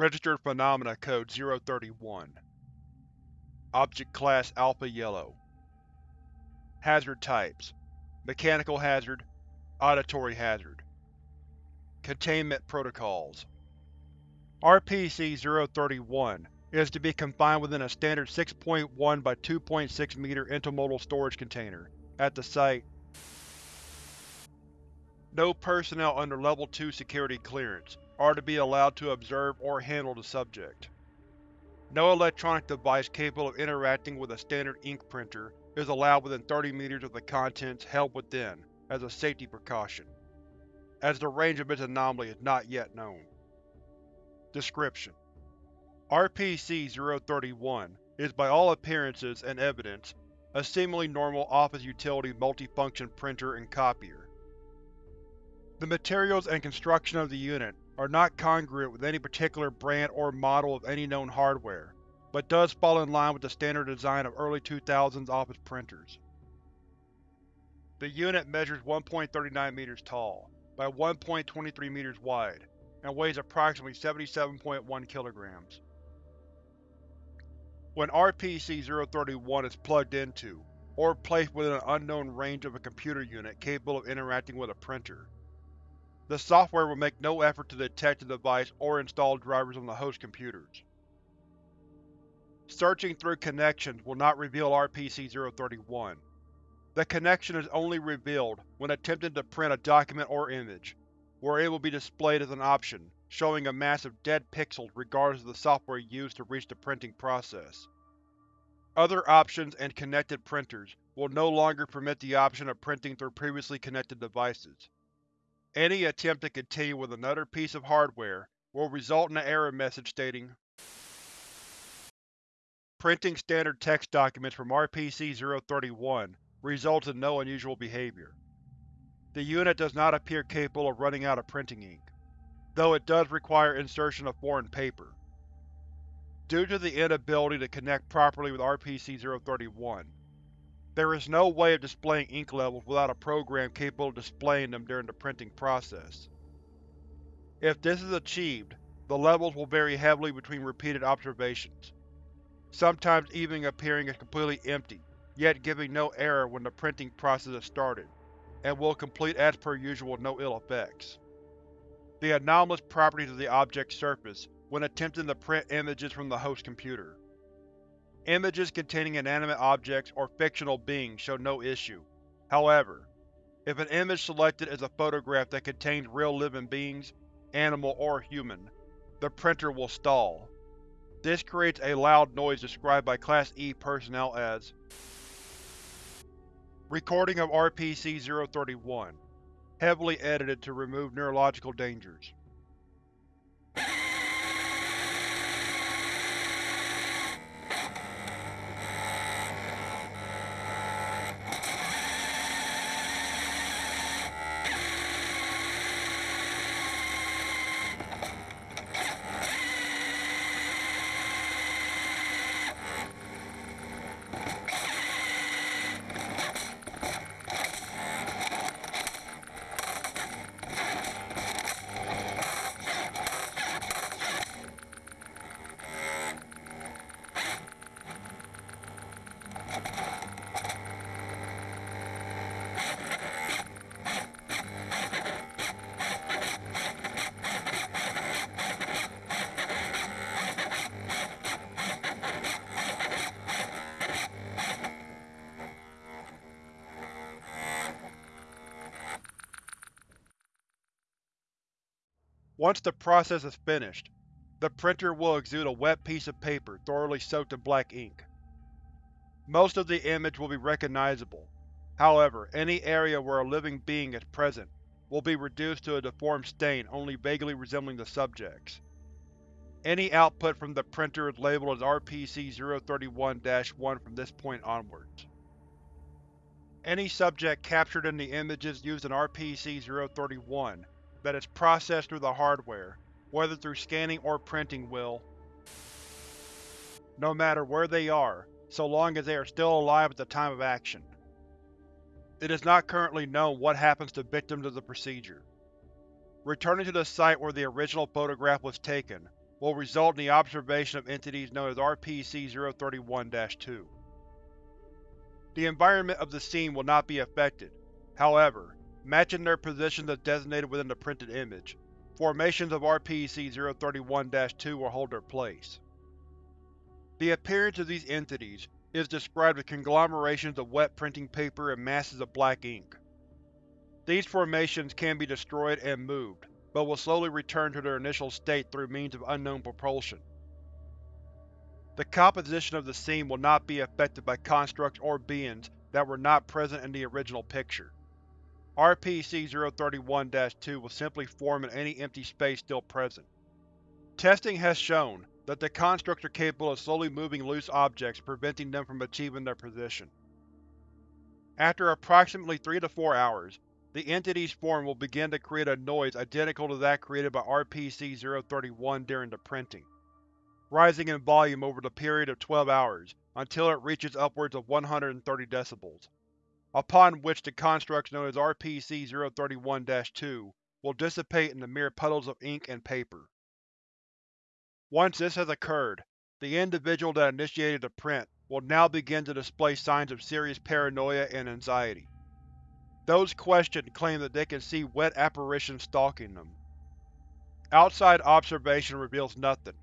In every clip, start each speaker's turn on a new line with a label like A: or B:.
A: Registered Phenomena Code 031 Object Class Alpha Yellow. Hazard Types. Mechanical Hazard. Auditory Hazard. Containment Protocols. RPC-031 is to be confined within a standard 6.1 by 2.6 meter intermodal storage container, at the site. No personnel under Level 2 security clearance are to be allowed to observe or handle the subject. No electronic device capable of interacting with a standard ink printer is allowed within 30 meters of the contents held within, as a safety precaution, as the range of its anomaly is not yet known. Description: RPC-031 is by all appearances and evidence a seemingly normal office utility multifunction printer and copier. The materials and construction of the unit are not congruent with any particular brand or model of any known hardware, but does fall in line with the standard design of early 2000s office printers. The unit measures 1.39 meters tall, by 1.23 meters wide, and weighs approximately 77.1 kilograms. When RPC-031 is plugged into, or placed within an unknown range of a computer unit capable of interacting with a printer, the software will make no effort to detect the device or install drivers on the host computers. Searching through connections will not reveal RPC-031. The connection is only revealed when attempting to print a document or image, where it will be displayed as an option, showing a mass of dead pixels regardless of the software used to reach the printing process. Other options and connected printers will no longer permit the option of printing through previously connected devices. Any attempt to continue with another piece of hardware will result in an error message stating Printing standard text documents from RPC-031 results in no unusual behavior. The unit does not appear capable of running out of printing ink, though it does require insertion of foreign paper. Due to the inability to connect properly with RPC-031, there is no way of displaying ink levels without a program capable of displaying them during the printing process. If this is achieved, the levels will vary heavily between repeated observations, sometimes even appearing as completely empty, yet giving no error when the printing process is started and will complete as per usual with no ill effects. The anomalous properties of the object's surface when attempting to print images from the host computer. Images containing inanimate objects or fictional beings show no issue. However, if an image selected is a photograph that contains real living beings, animal or human, the printer will stall. This creates a loud noise described by Class E personnel as Recording of RPC-031. Heavily edited to remove neurological dangers. Once the process is finished, the printer will exude a wet piece of paper thoroughly soaked in black ink. Most of the image will be recognizable, however any area where a living being is present will be reduced to a deformed stain only vaguely resembling the subject's. Any output from the printer is labeled as RPC-031-1 from this point onwards. Any subject captured in the images used in RPC-031 that is processed through the hardware, whether through scanning or printing will, no matter where they are, so long as they are still alive at the time of action. It is not currently known what happens to victims of the procedure. Returning to the site where the original photograph was taken will result in the observation of entities known as RPC-031-2. The environment of the scene will not be affected. However, matching their positions as designated within the printed image, formations of RPC-031-2 will hold their place. The appearance of these entities is described as conglomerations of wet printing paper and masses of black ink. These formations can be destroyed and moved, but will slowly return to their initial state through means of unknown propulsion. The composition of the scene will not be affected by constructs or beings that were not present in the original picture. RPC-031-2 will simply form in any empty space still present. Testing has shown that the constructs are capable of slowly moving loose objects, preventing them from achieving their position. After approximately 3 to 4 hours, the entity's form will begin to create a noise identical to that created by RPC-031 during the printing, rising in volume over the period of 12 hours until it reaches upwards of 130 decibels, upon which the constructs known as RPC-031-2 will dissipate into mere puddles of ink and paper. Once this has occurred, the individual that initiated the print will now begin to display signs of serious paranoia and anxiety. Those questioned claim that they can see wet apparitions stalking them. Outside observation reveals nothing.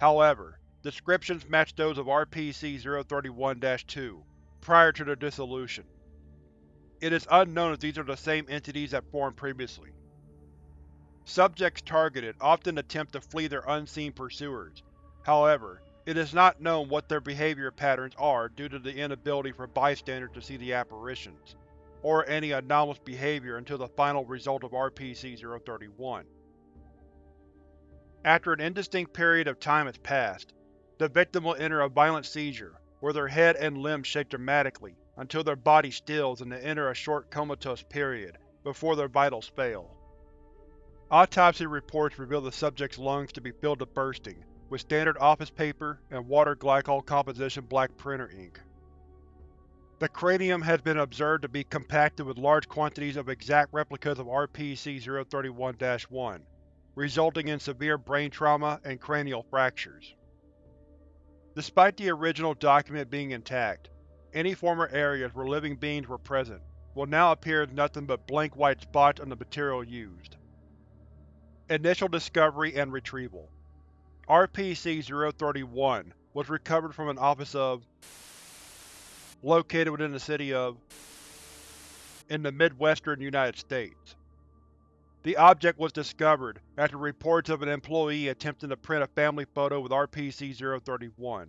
A: However, descriptions match those of RPC-031-2, prior to their dissolution. It is unknown if these are the same entities that formed previously. Subjects targeted often attempt to flee their unseen pursuers. However, it is not known what their behavior patterns are due to the inability for bystanders to see the apparitions or any anomalous behavior until the final result of RPC-031. After an indistinct period of time has passed, the victim will enter a violent seizure, where their head and limbs shake dramatically until their body stills and they enter a short comatose period before their vitals fail. Autopsy reports reveal the subject's lungs to be filled to bursting with standard office paper and water glycol composition black printer ink. The cranium has been observed to be compacted with large quantities of exact replicas of RPC-031-1, resulting in severe brain trauma and cranial fractures. Despite the original document being intact, any former areas where living beings were present will now appear as nothing but blank white spots on the material used. Initial Discovery and Retrieval RPC-031 was recovered from an office of located within the city of in the midwestern United States. The object was discovered after reports of an employee attempting to print a family photo with RPC-031.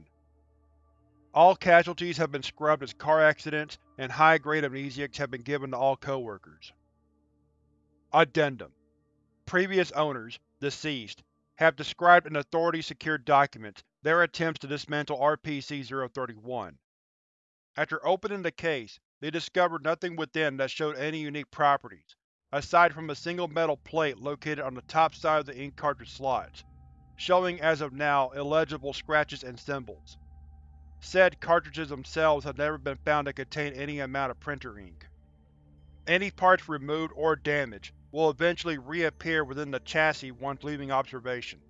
A: All casualties have been scrubbed as car accidents, and high-grade amnestics have been given to all co-workers. Addendum Previous owners, deceased, have described in authority-secured documents their attempts to dismantle RPC-031. After opening the case, they discovered nothing within that showed any unique properties, aside from a single metal plate located on the top side of the ink cartridge slots, showing as of now illegible scratches and symbols. Said cartridges themselves have never been found to contain any amount of printer ink. Any parts removed or damaged will eventually reappear within the chassis once leaving observation.